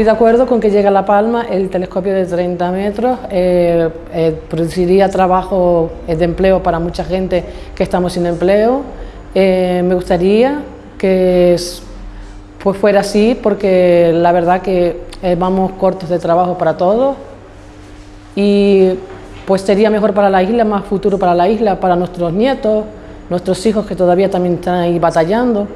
Estoy de acuerdo con que llegue a La Palma el telescopio de 30 metros, eh, eh, produciría trabajo eh, de empleo para mucha gente que estamos sin empleo. Eh, me gustaría que pues fuera así porque la verdad que eh, vamos cortos de trabajo para todos y pues sería mejor para la isla, más futuro para la isla, para nuestros nietos, nuestros hijos que todavía también están ahí batallando.